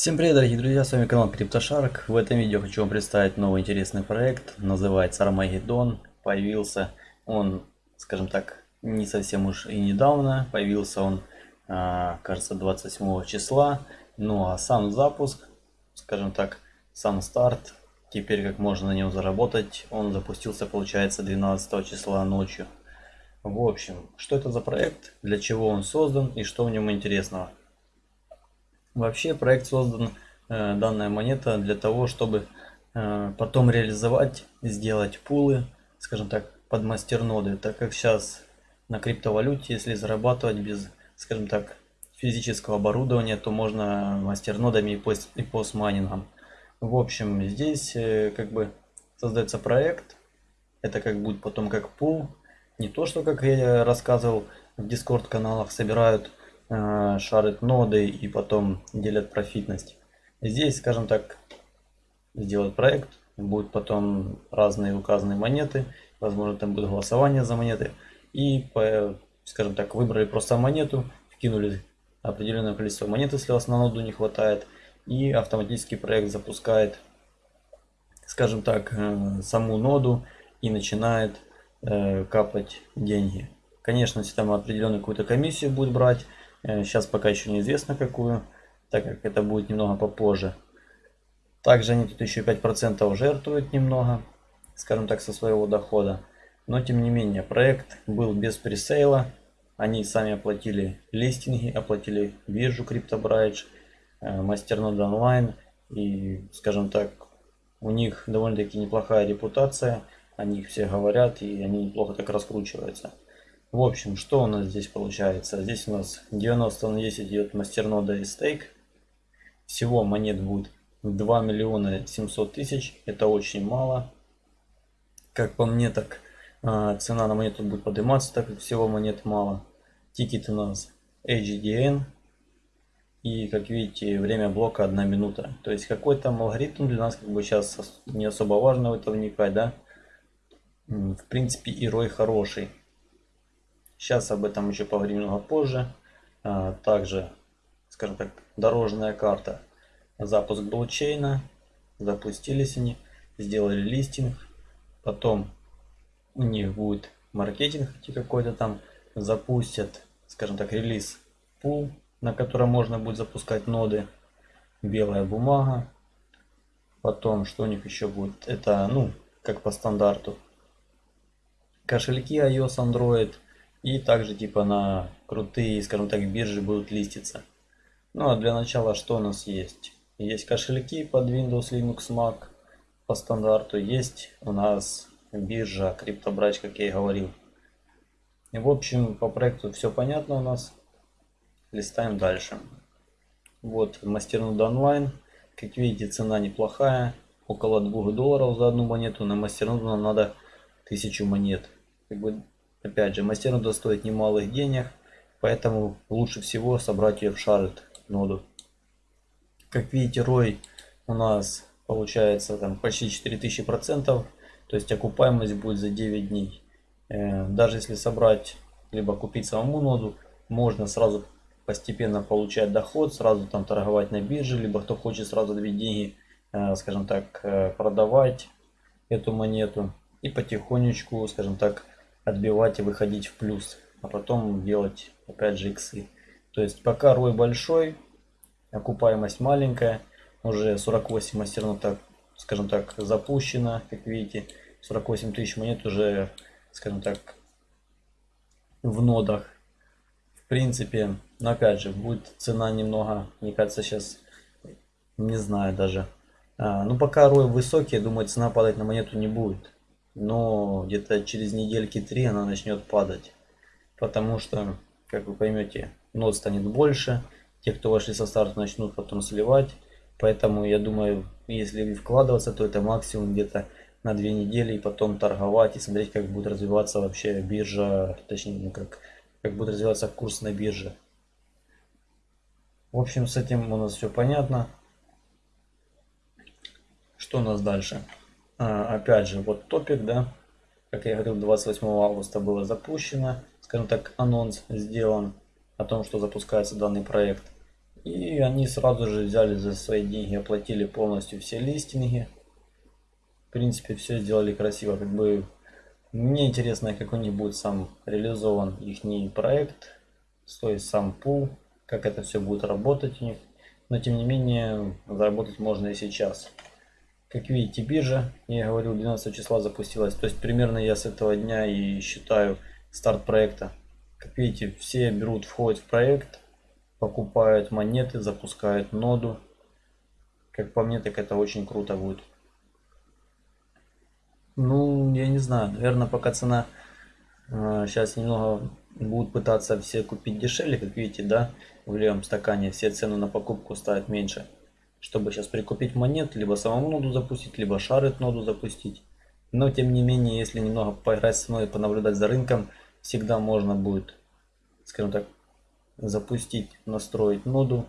Всем привет, дорогие друзья, с вами канал CryptoShark. В этом видео хочу вам представить новый интересный проект, называется Armageddon. Появился он, скажем так, не совсем уж и недавно, появился он, а, кажется, 27 числа. Ну а сам запуск, скажем так, сам старт, теперь как можно на нем заработать, он запустился, получается, 12 числа ночью. В общем, что это за проект, для чего он создан и что в нем интересного. Вообще проект создан, э, данная монета, для того, чтобы э, потом реализовать, сделать пулы, скажем так, под мастерноды. Так как сейчас на криптовалюте, если зарабатывать без, скажем так, физического оборудования, то можно мастернодами и, пост, и постмайнингом. В общем, здесь э, как бы создается проект. Это как будет потом как пул. Не то, что, как я рассказывал, в дискорд каналах собирают шарят ноды и потом делят профитность. Здесь, скажем так, сделать проект, будут потом разные указанные монеты, возможно там будет голосование за монеты. И, скажем так, выбрали просто монету, вкинули определенное количество монет, если у вас на ноду не хватает, и автоматически проект запускает, скажем так, э, саму ноду и начинает э, капать деньги. Конечно, если там определенную какую-то комиссию будет брать, Э, сейчас пока еще неизвестно какую, так как это будет немного попозже. Также они тут еще 5% жертвуют немного, скажем так, со своего дохода. Но тем не менее, проект был без пресейла. Они сами оплатили листинги, оплатили биржу CryptoBridge, Masternode э, Online. И, скажем так, у них довольно-таки неплохая репутация. О них все говорят и они неплохо так раскручиваются. В общем, что у нас здесь получается? Здесь у нас 90 на 10 идет мастернода и стейк. Всего монет будет 2 миллиона 700 тысяч. Это очень мало. Как по мне, так а, цена на монету будет подниматься, так как всего монет мало. Тикет у нас HDN. И как видите, время блока 1 минута. То есть какой там алгоритм для нас как бы сейчас не особо важно в это вникать, да. В принципе, и рой хороший. Сейчас об этом еще поговорим немного позже. А, также, скажем так, дорожная карта. Запуск блокчейна. Запустились они, сделали листинг. Потом у них будет маркетинг какой-то там. Запустят, скажем так, релиз пул, на котором можно будет запускать ноды. Белая бумага. Потом, что у них еще будет? Это, ну, как по стандарту. Кошельки iOS, Android – и также типа на крутые, скажем так, биржи будут листиться. Ну а для начала что у нас есть? Есть кошельки под Windows, Linux, Mac по стандарту. Есть у нас биржа CryptoBridge, как я и говорил. И в общем по проекту все понятно у нас. Листаем дальше. Вот мастернод онлайн. Как видите цена неплохая. Около 2 долларов за одну монету. На мастерноду нам надо 1000 монет. Как бы Опять же, мастернода стоит немалых денег, поэтому лучше всего собрать ее в шарит ноду. Как видите, рой у нас получается там почти 4000 процентов, то есть окупаемость будет за 9 дней. Э, даже если собрать, либо купить самому ноду, можно сразу постепенно получать доход, сразу там торговать на бирже, либо кто хочет сразу две деньги, э, скажем так, э, продавать эту монету и потихонечку, скажем так, отбивать и выходить в плюс, а потом делать опять же иксы. То есть пока рой большой, окупаемость маленькая, уже 48 мастерно так, скажем так, запущено, как видите, 48 тысяч монет уже, скажем так, в нодах. В принципе, но опять же, будет цена немного, мне кажется, сейчас, не знаю даже. А, ну, пока рой высокий, я думаю, цена падать на монету не будет но где-то через недельки три она начнет падать. Потому что, как вы поймете, нот станет больше, те, кто вошли со старта, начнут потом сливать. Поэтому я думаю, если вкладываться, то это максимум где-то на две недели и потом торговать и смотреть, как будет развиваться вообще биржа, точнее, ну как, как будет развиваться курс на бирже. В общем, с этим у нас все понятно. Что у нас дальше? А, опять же, вот топик, да, как я говорил, 28 августа было запущено, скажем так, анонс сделан о том, что запускается данный проект. И они сразу же взяли за свои деньги, оплатили полностью все листинги. В принципе, все сделали красиво. Как бы мне интересно, как у них будет сам реализован их проект, то есть сам пул, как это все будет работать у них. Но тем не менее, заработать можно и сейчас. Как видите, биржа, я говорил, 12 числа запустилась. То есть примерно я с этого дня и считаю старт проекта. Как видите, все берут, входят в проект, покупают монеты, запускают ноду. Как по мне, так это очень круто будет. Ну, я не знаю, наверное, пока цена э, сейчас немного будут пытаться все купить дешевле, как видите, да, в левом стакане все цены на покупку ставят меньше чтобы сейчас прикупить монет, либо самому ноду запустить, либо шарит ноду запустить. Но тем не менее, если немного поиграть с мной и понаблюдать за рынком, всегда можно будет, скажем так, запустить, настроить ноду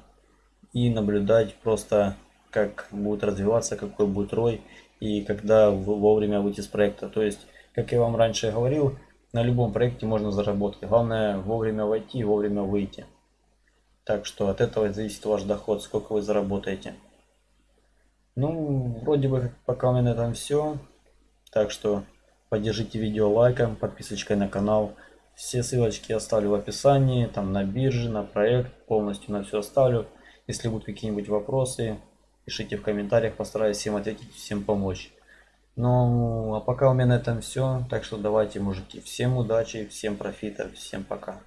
и наблюдать просто, как будет развиваться, какой будет рой и когда вовремя выйти с проекта. То есть, как я вам раньше говорил, на любом проекте можно заработать. Главное вовремя войти и вовремя выйти. Так что от этого зависит ваш доход, сколько вы заработаете. Ну, вроде бы пока у меня на этом все. Так что поддержите видео лайком, подписочкой на канал. Все ссылочки оставлю в описании, там на бирже, на проект, полностью на все оставлю. Если будут какие-нибудь вопросы, пишите в комментариях, постараюсь всем ответить, всем помочь. Ну, а пока у меня на этом все. Так что давайте, мужики, всем удачи, всем профита, всем пока.